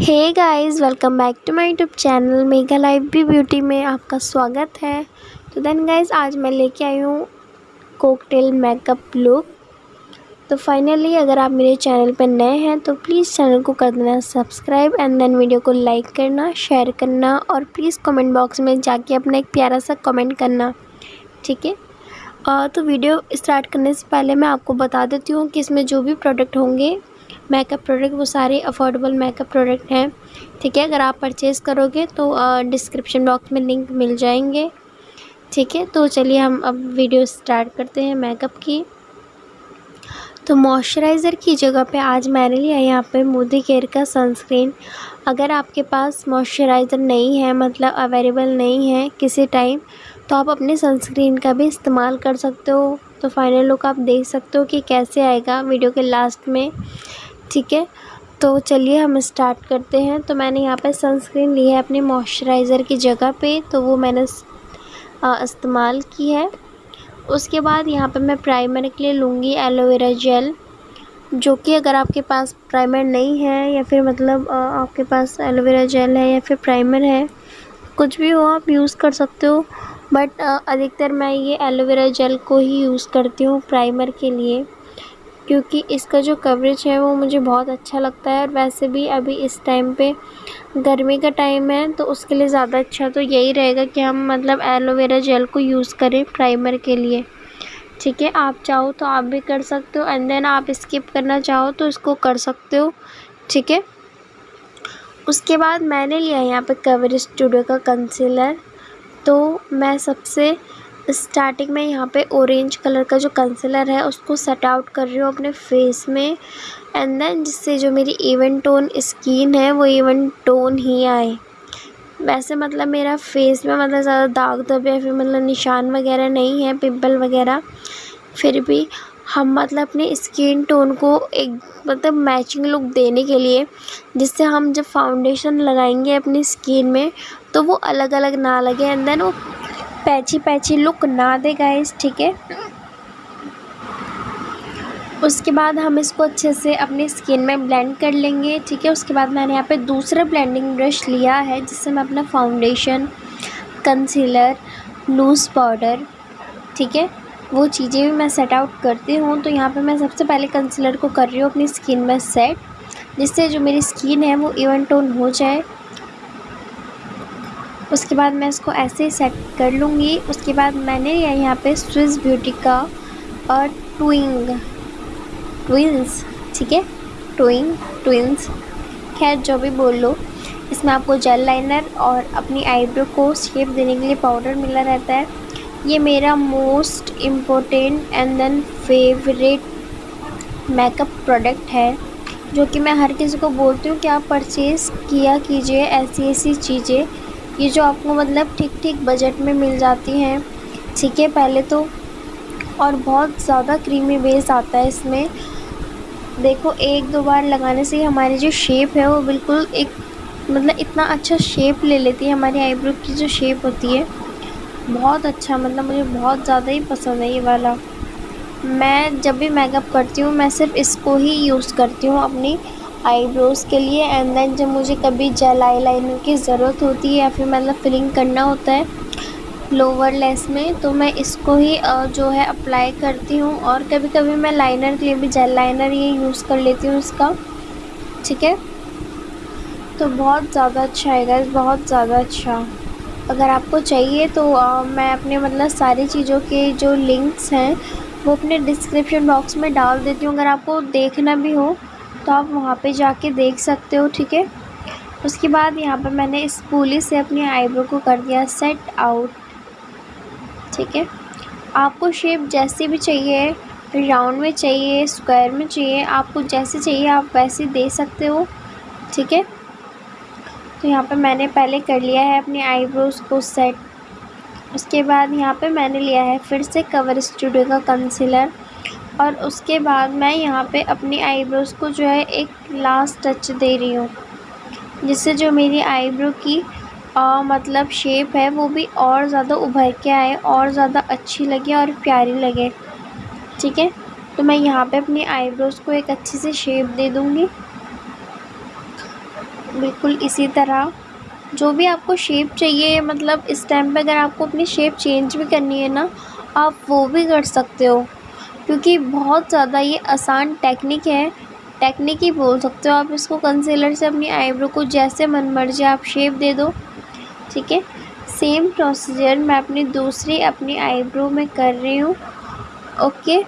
Hey guys welcome back to my YouTube channel mega life भी beauty में आपका स्वागत है। तो देन गाइस आज मैं लेके आई हूँ कोकटेल मेकअप लुक तो फाइनली अगर आप मेरे चैनल पर नए हैं तो प्लीज़ चैनल को कर देना सब्सक्राइब एंड देन वीडियो को लाइक करना शेयर करना और प्लीज़ कमेंट बॉक्स में जाके अपना एक प्यारा सा कमेंट करना, ठीक है? तो वीडियो स्टार्ट करने से पहले मैं आपको बता देती हूँ कि इसमें जो भी प्रोडक्ट होंगे मेकअप प्रोडक्ट वो सारे अफोर्डेबल मेकअप प्रोडक्ट हैं। ठीक है, अगर आप परचेज़ करोगे तो डिस्क्रिप्शन बॉक्स में लिंक मिल जाएँगे। ठीक है तो चलिए हम अब वीडियो स्टार्ट करते हैं मेकअप की। तो मॉइस्चराइज़र की जगह पे आज मैंने लिया यहाँ पे मोदी केयर का सनस्क्रीन अगर आपके पास मॉइस्चराइज़र नहीं है मतलब अवेलेबल नहीं है किसी टाइम तो आप अपने सनस्क्रीन का भी इस्तेमाल कर सकते हो। तो फाइनल लुक आप देख सकते हो कि कैसे आएगा वीडियो के लास्ट में। ठीक है? तो चलिए हम स्टार्ट करते हैं। तो मैंने यहाँ पर सनस्क्रीन ली है अपने मॉइस्चराइज़र की जगह पे तो वो मैंने इस्तेमाल की है। उसके बाद यहाँ पे मैं प्राइमर के लिए लूँगी एलोवेरा जेल जो कि अगर आपके पास प्राइमर नहीं है या फिर मतलब आपके पास एलोवेरा जेल है या फिर प्राइमर है, कुछ भी हो आप यूज़ कर सकते हो। बट अधिकतर मैं ये एलोवेरा जेल को ही यूज़ करती हूँ प्राइमर के लिए। क्योंकि इसका जो कवरेज है वो मुझे बहुत अच्छा लगता है और वैसे भी अभी इस टाइम पे गर्मी का टाइम है तो उसके लिए ज़्यादा अच्छा तो यही रहेगा कि हम मतलब एलोवेरा जेल को यूज़ करें प्राइमर के लिए। ठीक है, आप चाहो तो आप भी कर सकते हो एंड देन आप स्किप करना चाहो तो इसको कर सकते हो। ठीक है? उसके बाद मैंने लिया यहाँ पे कवर स्टूडियो का कंसीलर तो मैं सबसे स्टार्टिंग में यहाँ पे ऑरेंज कलर का जो कंसीलर है, उसको सेट आउट कर रही हूँ अपने फेस में। एंड देन जिससे जो मेरी इवन टोन स्किन है, वो इवन टोन ही आए। वैसे मतलब मेरा फेस में मतलब ज़्यादा दाग धब या फिर मतलब निशान वगैरह नहीं है पिंपल वगैरह, फिर भी हम मतलब अपने स्किन टोन को एक मतलब मैचिंग लुक देने के लिए, जिससे हम जब फाउंडेशन लगाएँगे अपनी स्किन में तो वो अलग अलग ना लगे। एंड देन वो पैची पैची लुक ना दे गाइस ठीक है? उसके बाद हम इसको अच्छे से अपनी स्किन में ब्लेंड कर लेंगे, ठीक है? उसके बाद मैंने यहाँ पे दूसरा ब्लेंडिंग ब्रश लिया है, जिससे मैं अपना फाउंडेशन कंसीलर लूज़ पाउडर ठीक है? वो चीज़ें भी मैं सेट आउट करती हूँ तो यहाँ पे मैं सबसे पहले कंसीलर को कर रही हूँ अपनी स्किन में सेट जिससे जो मेरी स्किन है वो इवन टोन हो जाए। उसके बाद मैं इसको ऐसे ही सेट कर लूँगी। उसके बाद मैंने यहाँ पे स्विस ब्यूटी का और ट्विंग ट्विंस ठीक है? ट्विंग ट्विंस खैर, जो भी बोल लो। इसमें आपको जेल लाइनर और अपनी आईब्रो को शेप देने के लिए पाउडर मिला रहता है। ये मेरा most important and then favourite makeup product है, जो कि मैं हर किसी को बोलती हूँ कि आप परचेज़ किया कीजिए ऐसी ऐसी चीज़ें। ये जो आपको मतलब ठीक ठीक बजट में मिल जाती हैं। ठीक है, पहले तो और बहुत ज़्यादा क्रीमी बेस आता है इसमें। देखो, एक दो बार लगाने से हमारी जो शेप है वो बिल्कुल एक मतलब इतना अच्छा शेप ले लेती है हमारी आईब्रो की जो शेप होती है। बहुत अच्छा मतलब मुझे बहुत ज़्यादा ही पसंद है ये वाला। मैं जब भी मेकअप करती हूँ, मैं सिर्फ़ इसको ही यूज़ करती हूँ अपनी आईब्रोज़ के लिए एंड देन जब मुझे कभी जेल आई लाइनर की ज़रूरत होती है या फिर मतलब फिलिंग करना होता है लोअर लेस में तो मैं इसको ही जो है अप्लाई करती हूँ। और कभी कभी मैं लाइनर के लिए भी जेल लाइनर ये यूज़ कर लेती हूँ इसका। ठीक है? तो बहुत ज़्यादा अच्छा आएगा बहुत ज़्यादा अच्छा। अगर आपको चाहिए तो आ, मैं अपने मतलब सारी चीज़ों के जो लिंक्स हैं वो अपने डिस्क्रिप्शन बॉक्स में डाल देती हूँ। अगर आपको देखना भी हो तो आप वहाँ पे जाके देख सकते हो, ठीक है? उसके बाद यहाँ पर मैंने इस पुली से अपनी आईब्रो को कर दिया, सेट आउट, ठीक है? आपको शेप जैसी भी चाहिए, राउंड में चाहिए, स्क्वायर में चाहिए, आपको जैसे चाहिए, आप वैसे दे सकते हो, ठीक है? तो यहाँ पे मैंने पहले कर लिया है अपनी आईब्रोज़ को सेट। उसके बाद यहाँ पे मैंने लिया है फिर से कवर स्टूडियो का कंसीलर। और उसके बाद मैं यहाँ पे अपनी आईब्रोज़ को जो है एक लास्ट टच दे रही हूँ। जिससे जो मेरी आईब्रो की आ, मतलब शेप है वो भी और ज़्यादा उभर के आए और ज़्यादा अच्छी लगे और प्यारी लगे। ठीक है? तो मैं यहाँ पे अपनी आईब्रोज़ को एक अच्छी सी शेप दे दूँगी। बिल्कुल इसी तरह। जो भी आपको शेप चाहिए मतलब इस टाइम पे अगर आपको अपनी शेप चेंज भी करनी है ना आप वो भी कर सकते हो। क्योंकि बहुत ज़्यादा ये आसान टेक्निक है। टेक्निक ही बोल सकते हो आप इसको। कंसीलर से अपनी आईब्रो को जैसे मन मर्ज़ी आप शेप दे दो। ठीक है? सेम प्रोसीजर मैं अपनी दूसरी अपनी आईब्रो में कर रही हूँ। ओके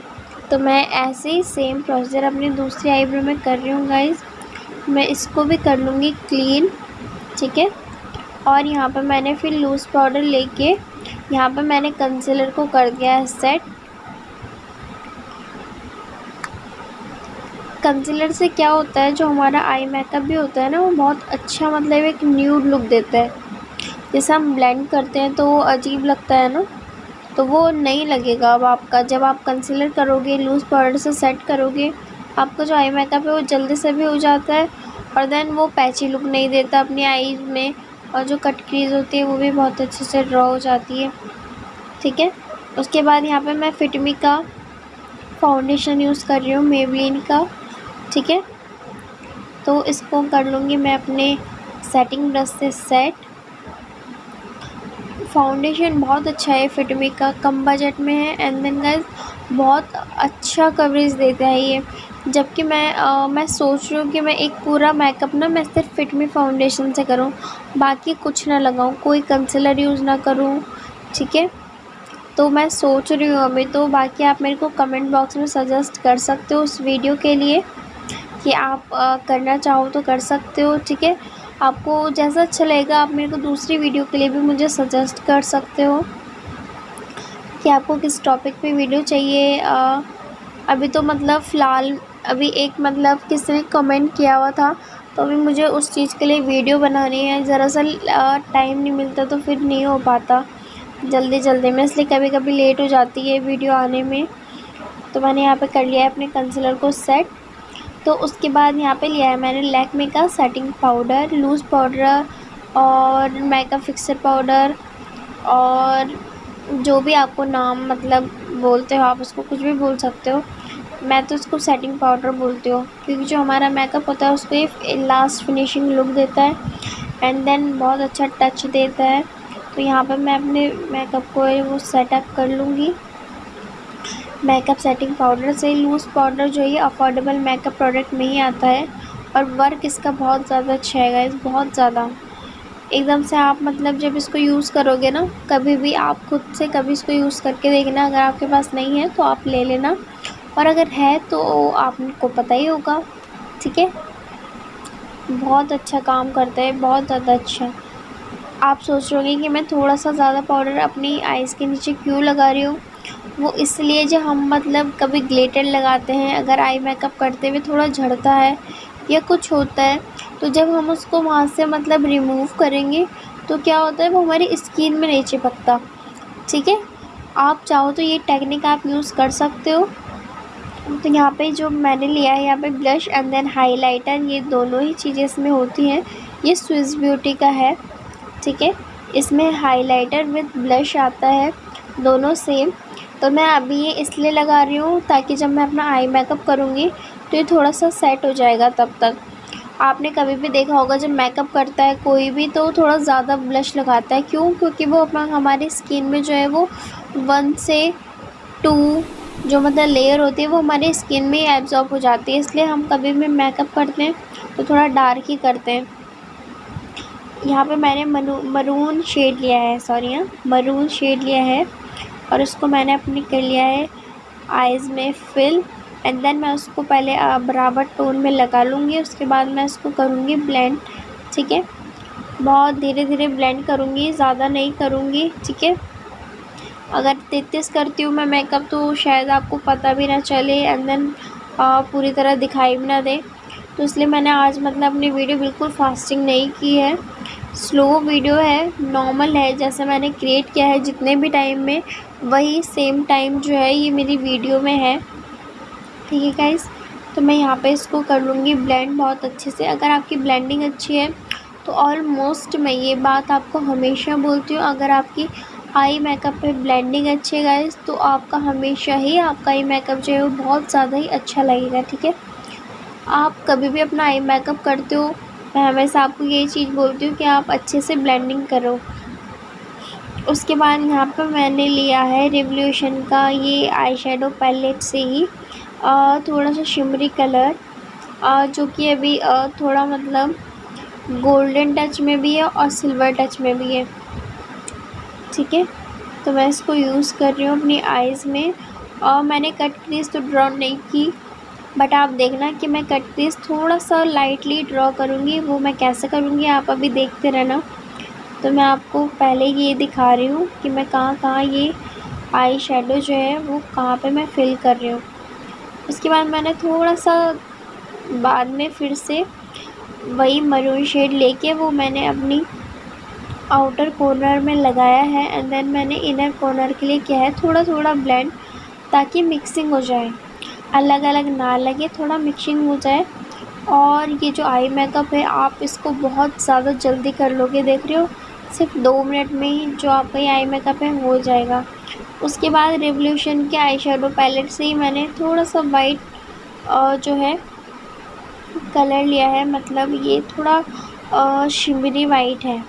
तो मैं ऐसे ही सेम प्रोसीजर अपनी दूसरी आईब्रो में कर रही हूँ गाइज़ मैं इसको भी कर लूँगी क्लीन ठीक है? और यहाँ पर मैंने फिर लूज़ पाउडर लेके यहाँ पर मैंने कंसीलर को कर दिया है सेट कंसीलर से क्या होता है, जो हमारा आई मेकअप भी होता है ना, वो बहुत अच्छा मतलब एक न्यूड लुक देता है। जैसे हम ब्लेंड करते हैं तो वो अजीब लगता है ना तो वो नहीं लगेगा अब आपका। जब आप कंसीलर करोगे लूज़ पाउडर से सेट करोगे, आपका जो आई मेकअप है वो जल्दी से भी हो जाता है और देन वो पैची लुक नहीं देता अपनी आईज में और जो कट क्रीज होती है वो भी बहुत अच्छे से ड्रॉ हो जाती है। ठीक है? उसके बाद यहाँ पे मैं फिटमी का फाउंडेशन यूज़ कर रही हूँ मेबलिन का। ठीक है? तो इसको कर लूँगी मैं अपने सेटिंग ब्रश से सेट फाउंडेशन बहुत अच्छा है फिटमी का कम बजट में है. एंड देन गाइस बहुत अच्छा कवरेज देता है ये. जबकि मैं आ, मैं सोच रही हूँ कि मैं एक पूरा मेकअप ना मैं सिर्फ़ फिटमी फाउंडेशन से करूँ. बाकी कुछ ना लगाऊँ कोई कंसीलर यूज़ ना करूँ. ठीक है? तो मैं सोच रही हूँ अभी तो बाकी आप मेरे को कमेंट बॉक्स में सजेस्ट कर सकते हो उस वीडियो के लिए. कि आप करना चाहो तो कर सकते हो ठीक है? आपको जैसा अच्छा लगेगा आप मेरे को दूसरी वीडियो के लिए भी मुझे सजेस्ट कर सकते हो कि आपको किस टॉपिक पे वीडियो चाहिए। आ, अभी तो मतलब फ़िलहाल अभी एक मतलब किसी ने कमेंट किया हुआ था तो अभी मुझे उस चीज़ के लिए वीडियो बनानी है। दरअसल टाइम नहीं मिलता तो फिर नहीं हो पाता। जल्दी जल्दी में इसलिए कभी कभी लेट हो जाती है वीडियो आने में। तो मैंने यहाँ पे कर लिया है अपने कंसीलर को सेट तो उसके बाद यहाँ पे लिया है मैंने लैक्मे का सेटिंग पाउडर लूज़ पाउडर और मेकअप फिक्सर पाउडर और जो भी आपको नाम मतलब बोलते हो, आप उसको कुछ भी बोल सकते हो। मैं तो इसको सेटिंग पाउडर बोलती हूँ, क्योंकि जो हमारा मेकअप होता है उसको ये लास्ट फिनिशिंग लुक देता है एंड देन बहुत अच्छा टच देता है। तो यहाँ पर मैं अपने मेकअप को वो सेटअप कर लूँगी। मेकअप सेटिंग पाउडर से लूज़ पाउडर जो है अफोर्डेबल मेकअप प्रोडक्ट में ही आता है। और वर्क इसका बहुत ज़्यादा अच्छा है गाइस बहुत ज़्यादा। एकदम से आप मतलब जब इसको यूज़ करोगे ना, कभी भी आप खुद से कभी इसको यूज़ करके देखना, अगर आपके पास नहीं है तो आप ले लेना। और अगर है तो आपको पता ही होगा, ठीक है? बहुत अच्छा काम करता है, बहुत ज़्यादा अच्छा। आप सोच रहे होंगे कि मैं थोड़ा सा ज़्यादा पाउडर अपनी आइज़ के नीचे क्यों लगा रही हूँ? वो इसलिए जो हम मतलब कभी ग्लेटर लगाते हैं, अगर आई मेकअप करते हुए थोड़ा झड़ता है या कुछ होता है तो जब हम उसको वहाँ से मतलब रिमूव करेंगे तो क्या होता है वो हमारी स्किन में नहीं चिपकता। ठीक है? आप चाहो तो ये टेक्निक आप यूज़ कर सकते हो। तो यहाँ पे जो मैंने लिया है, यहाँ पे ब्लश एंड देन हाइलाइटर ये दोनों ही चीज़ें इसमें होती हैं। ये स्विस ब्यूटी का है। ठीक है? इसमें हाइलाइटर विद ब्लश आता है। दोनों सेम तो मैं अभी ये इसलिए लगा रही हूँ ताकि जब मैं अपना आई मेकअप करूँगी तो ये थोड़ा सा सेट हो जाएगा तब तक। आपने कभी भी देखा होगा जब मेकअप करता है कोई भी तो थोड़ा ज़्यादा ब्लश लगाता है। क्यों? क्योंकि वो अपना हमारी स्किन में जो है वो वन से टू जो मतलब लेयर होती है वो हमारी स्किन में ही एब्जॉर्ब हो जाती है। इसलिए हम कभी भी मेकअप करते हैं तो थोड़ा डार्क ही करते हैं। यहाँ पे मैंने मरून शेड लिया है सॉरी हाँ। मरून शेड लिया है। और उसको मैंने अपनी कर लिया है आइज़ में फिल एंड देन मैं उसको पहले बराबर टोन में लगा लूँगी, उसके बाद मैं इसको करूँगी ब्लेंड ठीक है? बहुत धीरे धीरे ब्लेंड करूँगी, ज़्यादा नहीं करूँगी, ठीक है? अगर तेतीस करती हूँ मैं मेकअप तो शायद आपको पता भी ना चले एंड देन पूरी तरह दिखाई भी ना दे। तो इसलिए मैंने आज मतलब अपनी वीडियो बिल्कुल फास्टिंग नहीं की है। स्लो वीडियो है नॉर्मल है, जैसे मैंने क्रिएट किया है जितने भी टाइम में। वही सेम टाइम जो है ये मेरी वीडियो में है। ठीक है गाइस तो मैं यहाँ पे इसको कर लूँगी ब्लेंड बहुत अच्छे से। अगर आपकी ब्लेंडिंग अच्छी है तो ऑलमोस्ट मैं ये बात आपको हमेशा बोलती हूँ, अगर आपकी आई मेकअप पे ब्लेंडिंग अच्छी है गाइस तो आपका हमेशा ही आपका आई मेकअप जो है वो बहुत ज़्यादा ही अच्छा लगेगा, ठीक है? आप कभी भी अपना आई मेकअप करते हो, मैं हमेशा आपको यही चीज़ बोलती हूँ कि आप अच्छे से ब्लेंडिंग करो। उसके बाद यहाँ पर मैंने लिया है रिवोल्यूशन का, ये आई शेडो पैलेट से ही थोड़ा सा शिमरी कलर जो कि अभी थोड़ा मतलब गोल्डन टच में भी है और सिल्वर टच में भी है। ठीक है? तो मैं इसको यूज़ कर रही हूँ अपनी आइज़ में। और मैंने कट क्रीज तो ड्रॉ नहीं की बट आप देखना कि मैं कट क्रीज थोड़ा सा लाइटली ड्रॉ करूँगी, वो मैं कैसे करूँगी, आप अभी देखते रहना। तो मैं आपको पहले ये दिखा रही हूँ कि मैं कहाँ कहाँ ये आई शेडो जो है वो कहाँ पे मैं फिल कर रही हूँ। उसके बाद मैंने थोड़ा सा बाद में फिर से वही मरून शेड लेके वो मैंने अपनी आउटर कॉर्नर में लगाया है एंड देन मैंने इनर कॉर्नर के लिए किया है थोड़ा थोड़ा ब्लेंड ताकि मिक्सिंग हो जाए। अलग अलग ना लगे, थोड़ा मिक्सिंग हो जाए। और ये जो आई मेकअप है, आप इसको बहुत ज़्यादा जल्दी कर लोगे, देख रहे हो? सिर्फ़ दो मिनट में ही जो आपका आई मेकअप है, हो जाएगा। उसके बाद रेवोल्यूशन के आई शेडो पैलेट से ही मैंने थोड़ा सा वाइट जो है, कलर लिया है। मतलब ये थोड़ा शिमरी वाइट है।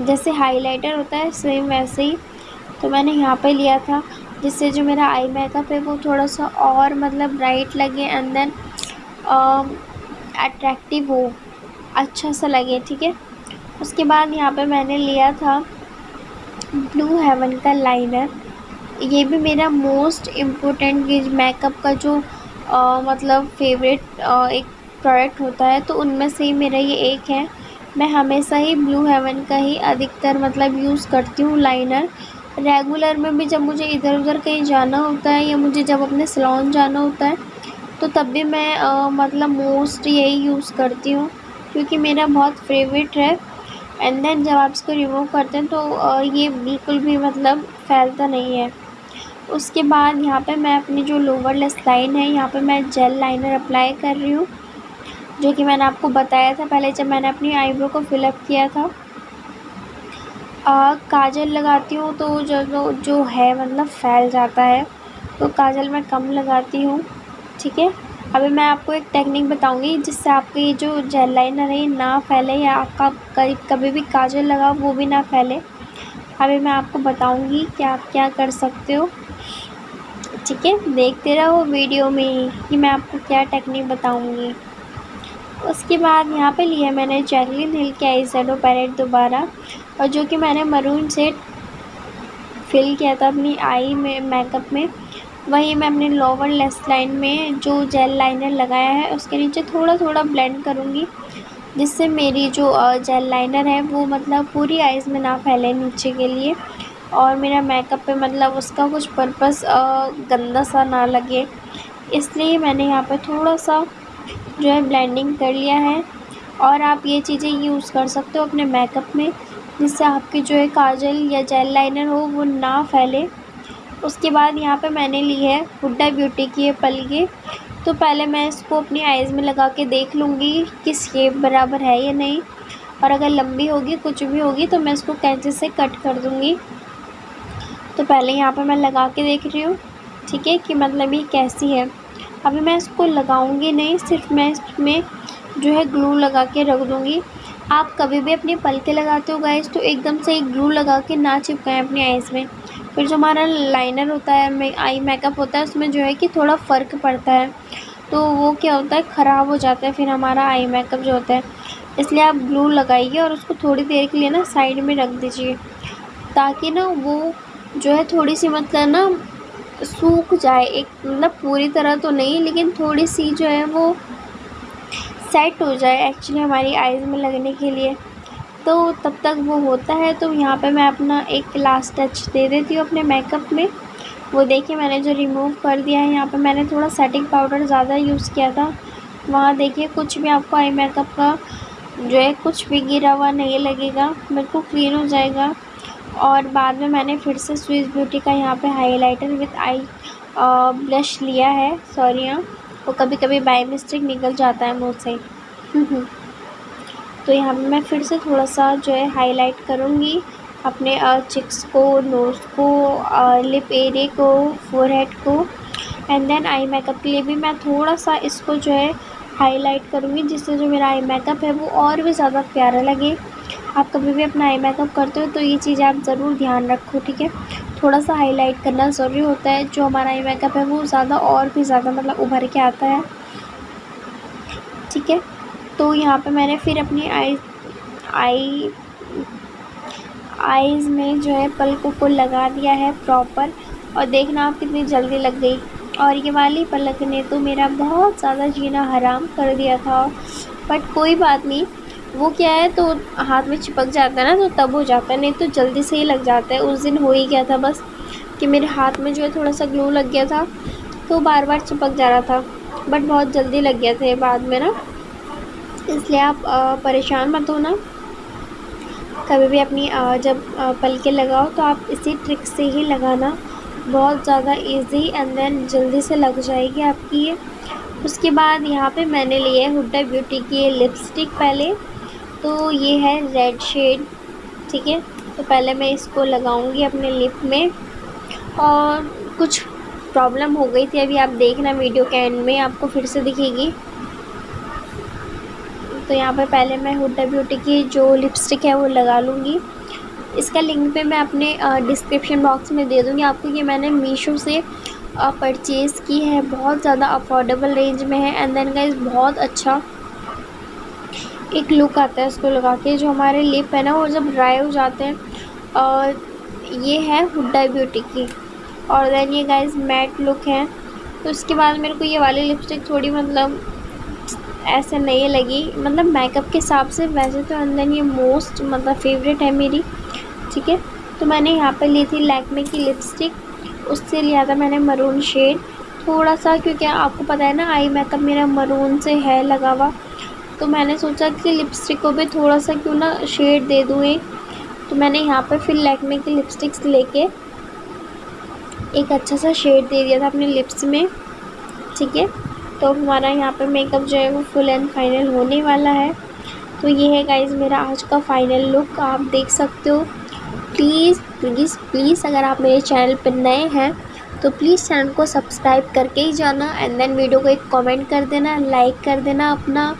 जैसे हाइलाइटर होता है सेम वैसे ही। तो मैंने यहाँ पे लिया था, जिससे जो मेरा आई मेकअप है, वो थोड़ा सा और मतलब ब्राइट लगे एंड देन अट्रैक्टिव हो अच्छा सा लगे, ठीक है? उसके बाद यहाँ पे मैंने लिया था ब्लू हेवन का लाइनर ये भी मेरा मोस्ट इम्पोर्टेंट मेकअप का जो आ, मतलब फेवरेट आ, एक प्रोडक्ट होता है तो उनमें से ही मेरा ये एक है। मैं हमेशा ही ब्लू हेवन का ही अधिकतर मतलब यूज़ करती हूँ लाइनर रेगुलर में भी जब मुझे इधर उधर कहीं जाना होता है या मुझे जब अपने सलोन जाना होता है तो तब भी मैं आ, मतलब मोस्ट यही यूज़ करती हूँ क्योंकि मेरा बहुत फेवरेट है। एंड देन जब आप इसको रिमूव करते हैं तो ये बिल्कुल भी मतलब फैलता नहीं है। उसके बाद यहाँ पे मैं अपनी जो लोअर लेस लाइन है यहाँ पे मैं जेल लाइनर अप्लाई कर रही हूँ जो कि मैंने आपको बताया था पहले जब मैंने अपनी आईब्रो को फिलअप किया था। आ, काजल लगाती हूँ तो जो जो है मतलब फैल जाता है तो काजल मैं कम लगाती हूँ ठीक है? अभी मैं आपको एक टेक्निक बताऊँगी जिससे आपका जो जेल लाइनर है ना फैले या आपका कभी कभी भी काजल लगा वो भी ना फैले। अभी मैं आपको बताऊँगी कि आप क्या कर सकते हो। ठीक है, देखते रहो वीडियो में कि मैं आपको क्या टेक्निक बताऊँगी। उसके बाद यहाँ पे लिया मैंने जैगलिन हिल के आई सेडो पैरेट दोबारा और जो कि मैंने मरून से फिल किया था अपनी आई में मेकअप में। वहीं मैं अपने लोअर लेस लाइन में जो जेल लाइनर लगाया है, उसके नीचे थोड़ा थोड़ा ब्लेंड करूँगी, जिससे मेरी जो जेल लाइनर है, वो मतलब पूरी आइज़ में ना फैले नीचे के लिए और मेरा मेकअप पे मतलब उसका कुछ पर्पस गंदा सा ना लगे। इसलिए मैंने यहाँ पे थोड़ा सा जो है ब्लेंडिंग कर लिया है और आप ये चीज़ें यूज़ कर सकते हो अपने मेकअप में, जिससे आपकी जो है काजल या जेल लाइनर हो, वो ना फैले। उसके बाद यहाँ पे मैंने ली है हुड्डा ब्यूटी की ये पलके तो पहले मैं इसको अपनी आइज़ में लगा के देख लूँगी कि शेप बराबर है या नहीं। और अगर लंबी होगी, कुछ भी होगी तो मैं इसको कैंचे से कट कर दूँगी। तो पहले यहाँ पर मैं लगा के देख रही हूँ, ठीक है, कि मतलब ये कैसी है। अभी मैं इसको लगाऊँगी नहीं, सिर्फ़ मैं इसमें जो है ग्लू लगा के रख दूँगी। आप कभी भी अपने पलके लगाते हो गाइस तो एकदम से एक ग्लू लगा के ना चिपकाएँ अपनी आइज़ में। फिर जो हमारा लाइनर होता है आई मेकअप होता है, उसमें जो है कि थोड़ा फ़र्क पड़ता है। तो वो क्या होता है, ख़राब हो जाता है फिर हमारा आई मेकअप जो होता है। इसलिए आप ग्लू लगाइए और उसको थोड़ी देर के लिए ना साइड में रख दीजिए। ताकि ना वो जो है थोड़ी सी मतलब ना सूख जाए। एक मतलब पूरी तरह तो नहीं, लेकिन थोड़ी सी जो है वो सेट हो जाए एक्चुअली हमारी आइज़ में लगने के लिए। तो तब तक वो होता है। तो यहाँ पे मैं अपना एक लास्ट टच दे देती हूँ अपने मेकअप में। वो देखिए मैंने जो रिमूव कर दिया है, यहाँ पे मैंने थोड़ा सेटिंग पाउडर ज़्यादा यूज़ किया था। वहाँ देखिए कुछ भी आपको आई मेकअप का जो है कुछ भी गिरा हुआ नहीं लगेगा बिल्कुल क्लीन हो जाएगा। और बाद में मैंने फिर से स्विस ब्यूटी का यहाँ पे हाइलाइटर विथ आई ब्लश लिया है। सॉरी हाँ वो कभी कभी बाई मिस्टेक निकल जाता है मुँह से तो यहाँ पे मैं फिर से थोड़ा सा जो है हाईलाइट करूँगी। अपने चिक्स को नोज़ को लिप एरिए को फोरहेड को। एंड देन आई मेकअप के लिए भी मैं थोड़ा सा इसको जो है हाईलाइट करूँगी, जिससे जो मेरा आई मेकअप है वो और भी ज़्यादा प्यारा लगे। आप कभी भी अपना आई मेकअप करते हो तो ये चीज़ें आप ज़रूर ध्यान रखो, ठीक है? थोड़ा सा हाईलाइट करना ज़रूरी होता है, जो हमारा आई मेकअप है वो ज़्यादा और भी ज़्यादा मतलब उभर के आता है, ठीक है? तो यहाँ पे मैंने फिर अपनी आई आई आईज़ में जो है पलकों को लगा दिया है प्रॉपर और देखना आप कितनी जल्दी लग गई। और ये वाली पलक ने तो मेरा बहुत ज़्यादा जीना हराम कर दिया था। बट कोई बात नहीं, वो क्या है तो हाथ में चिपक जाता है ना तो तब हो जाता है, नहीं तो जल्दी से ही लग जाता है। उस दिन हो ही गया था बस कि मेरे हाथ में जो है थोड़ा सा ग्लू लग गया था तो बार बार चिपक जा रहा था। बट बहुत जल्दी लग गया था बाद में ना। इसलिए आप परेशान मत होना। कभी भी अपनी जब पल के लगाओ तो आप इसी ट्रिक से ही लगाना बहुत ज़्यादा इजी एंड देन जल्दी से लग जाएगी आपकी ये। उसके बाद यहाँ पे मैंने लिए हुडा ब्यूटी की लिपस्टिक पहले। तो ये है रेड शेड ठीक है? तो पहले मैं इसको लगाऊँगी अपने लिप में। और कुछ प्रॉब्लम हो गई थी, अभी आप देखना वीडियो के एंड में, आपको फिर से दिखेगी। तो यहाँ पर पहले मैं हुडा ब्यूटी की जो लिपस्टिक है वो लगा लूँगी। इसका लिंक पे मैं अपने डिस्क्रिप्शन बॉक्स में दे दूँगी। आपको ये मैंने मीशो से परचेज़ की है। बहुत ज़्यादा अफोर्डेबल रेंज में है। एंड देन गाइज़ बहुत अच्छा एक लुक आता है इसको लगा के, जो हमारे लिप है ना, वो जब ड्राई हो जाते हैं और ये है हुडा ब्यूटी की। और देन ये गाइज़ मैट लुक है। तो उसके बाद मेरे को ये वाली लिपस्टिक थोड़ी मतलब ऐसे नहीं लगी। मतलब मेकअप के हिसाब से वैसे तो अंदर ये मोस्ट मतलब फेवरेट है मेरी, ठीक है? तो मैंने यहाँ पे ली थी लैकमे की लिपस्टिक उससे लिया था मैंने मरून शेड थोड़ा सा क्योंकि आपको पता है ना आई मेकअप मेरा मरून से है लगा हुआ। तो मैंने सोचा कि लिपस्टिक को भी थोड़ा सा क्यों ना शेड दे दूँ एक। तो मैंने यहाँ पर फिर लैकमे की लिपस्टिक्स लेके एक अच्छा सा शेड दे दिया था अपने लिप्स में, ठीक है? तो हमारा यहाँ पर मेकअप जो है वो फुल एंड फाइनल होने वाला है। तो ये है गाइज़ मेरा आज का फाइनल लुक आप देख सकते हो। प्लीज़ प्लीज़ प्लीज़ अगर आप मेरे चैनल पर नए हैं तो प्लीज़ चैनल को सब्सक्राइब करके ही जाना एंड देन वीडियो को एक कमेंट कर देना लाइक कर देना अपना,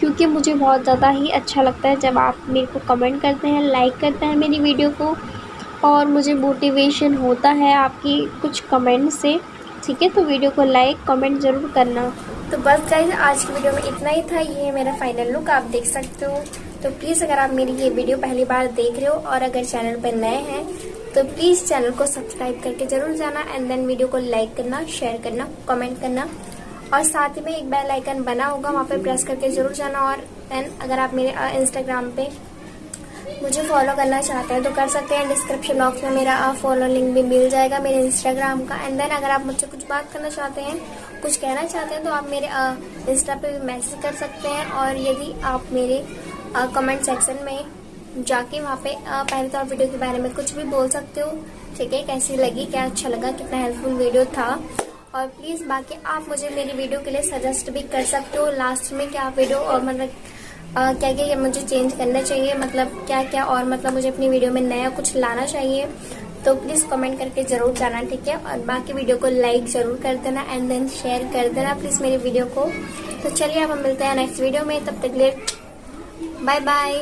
क्योंकि मुझे बहुत ज़्यादा ही अच्छा लगता है जब आप मेरे को कमेंट करते हैं लाइक करते हैं मेरी वीडियो को। और मुझे मोटिवेशन होता है आपकी कुछ कमेंट से। ठीक है? तो वीडियो को लाइक कमेंट ज़रूर करना। तो बस गाइज़ आज की वीडियो में इतना ही था। ये मेरा फाइनल लुक आप देख सकते हो। तो प्लीज़ अगर आप मेरी ये वीडियो पहली बार देख रहे हो और अगर चैनल पर नए हैं तो प्लीज़ चैनल को सब्सक्राइब करके ज़रूर जाना एंड देन वीडियो को लाइक करना शेयर करना कमेंट करना। और साथ ही में एक बेल आइकन बना होगा, वहाँ पे प्रेस करके ज़रूर जाना और देन अगर आप मेरे इंस्टाग्राम पे मुझे फॉलो करना चाहते हैं तो कर सकते हैं डिस्क्रिप्शन बॉक्स में मेरा फॉलो लिंक भी मिल जाएगा मेरे इंस्टाग्राम का एंड देन अगर आप मुझसे कुछ बात करना चाहते हैं, कुछ कहना चाहते हैं तो आप मेरे इंस्टा पे भी मैसेज कर सकते हैं और यदि आप मेरे कमेंट सेक्शन में जाके वहाँ पे पहले तो आप वीडियो के बारे में कुछ भी बोल सकते हो, ठीक है, कैसी लगी, क्या अच्छा लगा, कितना हेल्पफुल वीडियो था और प्लीज़ बाकी आप मुझे मेरी वीडियो के लिए सजेस्ट भी कर सकते हो लास्ट में क्या वीडियो और मतलब क्या क्या मुझे चेंज करना चाहिए? मतलब क्या क्या और मतलब मुझे अपनी वीडियो में नया कुछ लाना चाहिए? तो प्लीज़ कमेंट करके ज़रूर जाना, ठीक है? और बाकी वीडियो को लाइक ज़रूर कर देना एंड देन शेयर कर देना प्लीज़ मेरी वीडियो को। तो चलिए अब हम मिलते हैं नेक्स्ट वीडियो में, तब तक लेट बाय बाय